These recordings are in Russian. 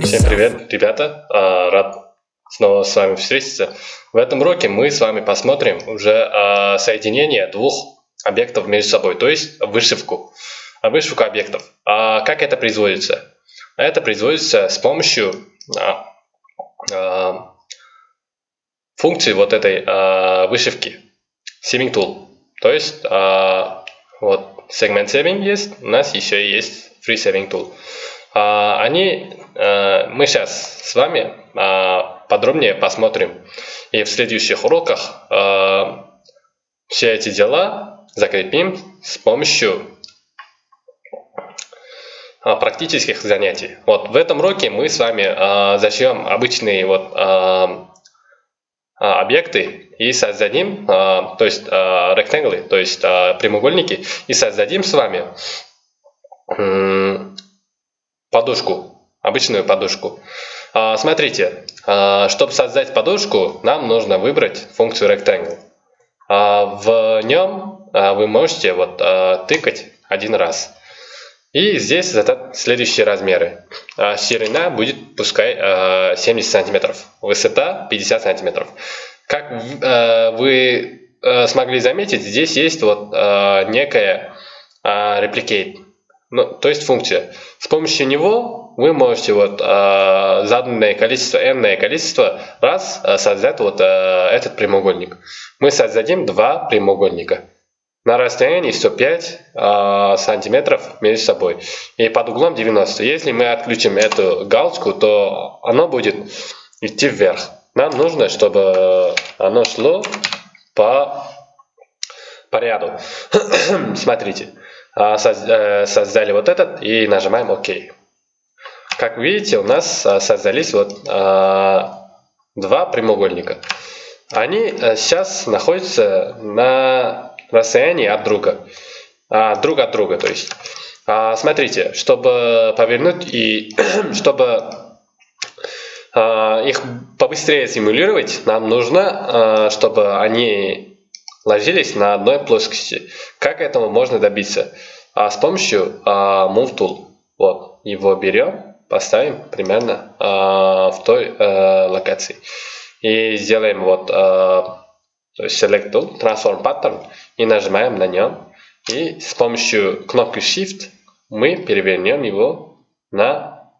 Всем привет, ребята! А, рад снова с вами встретиться. В этом уроке мы с вами посмотрим уже а, соединение двух объектов между собой, то есть вышивку, вышивку объектов. А как это производится? Это производится с помощью функции вот этой вышивки Saving Tool. То есть вот сегмент Saving есть, у нас еще есть Free Saving Tool. А, они, э, мы сейчас с вами а, подробнее посмотрим. И в следующих уроках э, все эти дела закрепим с помощью а, практических занятий. Вот в этом уроке мы с вами зачнем обычные вот объекты и создадим, то есть rectangle, то есть прямоугольники, и создадим с вами подушку, обычную подушку. А, смотрите, а, чтобы создать подушку, нам нужно выбрать функцию rectangle. А, в нем вы можете вот тыкать один раз. И здесь задать следующие размеры. Ширина будет пускай 70 сантиметров, высота 50 сантиметров. Как вы смогли заметить, здесь есть вот некая replicate ну, то есть функция. С помощью него вы можете вот э, заданное количество, n количество раз э, создать вот э, этот прямоугольник. Мы создадим два прямоугольника на расстоянии 105 э, сантиметров между собой и под углом 90. Если мы отключим эту галочку, то оно будет идти вверх. Нам нужно, чтобы оно шло по, по ряду. Смотрите. А, э, создали вот этот и нажимаем ОК. Как видите, у нас а, создались вот а, два прямоугольника. Они сейчас находятся на расстоянии от друга. Друг от друга, то есть. Смотрите, чтобы повернуть и чтобы их побыстрее симулировать, нам нужно, чтобы они ложились на одной плоскости. Как этого можно добиться? А с помощью а, Move Tool. Вот, его берем, поставим примерно а, в той а, локации. И сделаем вот а, то есть Select Tool, Transform Pattern и нажимаем на нем. И с помощью кнопки Shift мы перевернем его на,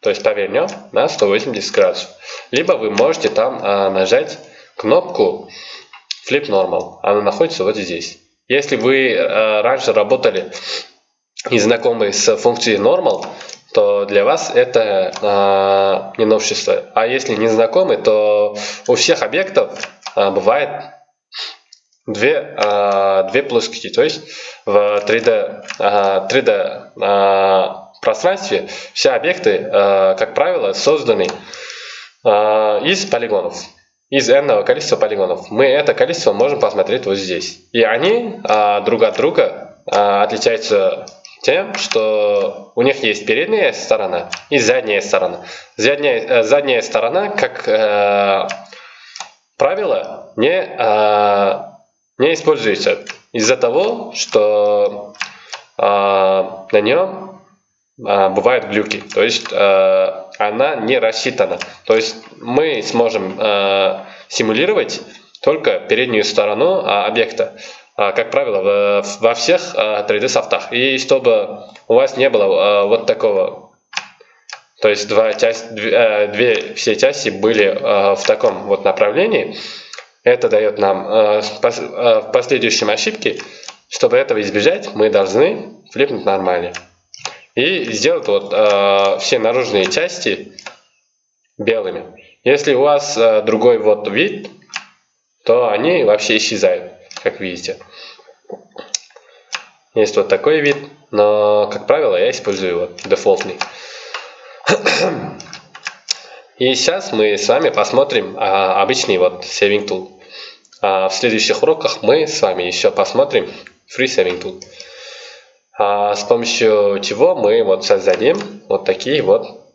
то есть повернем на 180 градусов. Либо вы можете там а, нажать кнопку Flip Normal. Она находится вот здесь. Если вы э, раньше работали и знакомы с функцией Normal, то для вас это э, не новшество. А если не знакомы, то у всех объектов э, бывает две, э, две плоскости. То есть в 3D, э, 3D э, пространстве все объекты, э, как правило, созданы э, из полигонов из n количества полигонов. Мы это количество можем посмотреть вот здесь. И они а, друг от друга а, отличаются тем, что у них есть передняя сторона и задняя сторона. Задняя, э, задняя сторона, как э, правило, не, э, не используется из-за того, что э, на нем бывают глюки. То есть э, она не рассчитана. То есть мы сможем э, симулировать только переднюю сторону объекта, как правило, во всех э, 3D софтах. И чтобы у вас не было вот такого, то есть два часть, две, все части были в таком вот направлении, это дает нам в последующем ошибки. Чтобы этого избежать, мы должны флипнуть нормально и сделать вот э, все наружные части белыми. Если у вас э, другой вот вид, то они вообще исчезают, как видите. Есть вот такой вид, но, как правило, я использую вот дефолтный. И сейчас мы с вами посмотрим а, обычный вот Saving Tool. А в следующих уроках мы с вами еще посмотрим Free Saving Tool с помощью чего мы вот создадим вот такие вот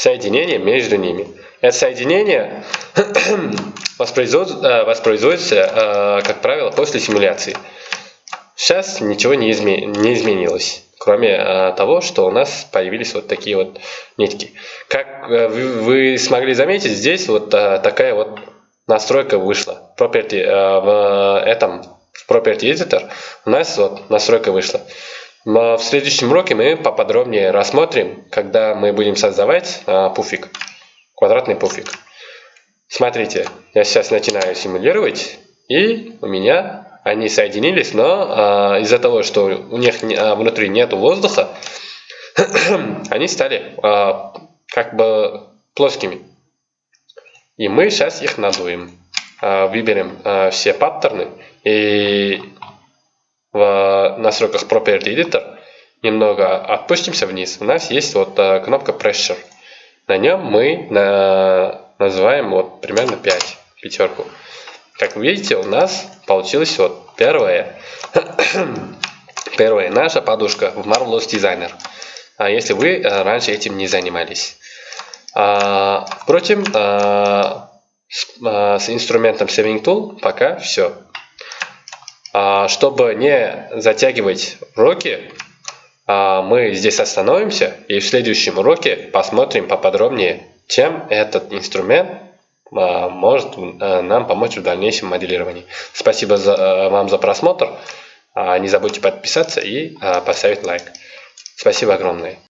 соединение между ними. Это соединение воспроизводится, воспроизводится, как правило, после симуляции. Сейчас ничего не, изме не изменилось, кроме того, что у нас появились вот такие вот нитки. Как вы смогли заметить, здесь вот такая вот настройка вышла. Property, в этом в Property Editor у нас вот настройка вышла. Но в следующем уроке мы поподробнее рассмотрим, когда мы будем создавать а, пуфик, квадратный пуфик. Смотрите, я сейчас начинаю симулировать, и у меня они соединились, но а, из-за того, что у них не, а, внутри нет воздуха, они стали а, как бы плоскими. И мы сейчас их надуем. А, выберем а, все паттерны и в настройках Property Editor немного отпустимся вниз. У нас есть вот а, кнопка Pressure. На нем мы на, называем вот примерно 5, пятерку. Как вы видите, у нас получилось вот первое, первая наша подушка в Marvelous Designer. А если вы раньше этим не занимались. А, впрочем, а, с, а, с инструментом Saving Tool пока все. А, чтобы не затягивать уроки, а, мы здесь остановимся и в следующем уроке посмотрим поподробнее, чем этот инструмент может нам помочь в дальнейшем моделировании. Спасибо за, вам за просмотр. Не забудьте подписаться и поставить лайк. Спасибо огромное.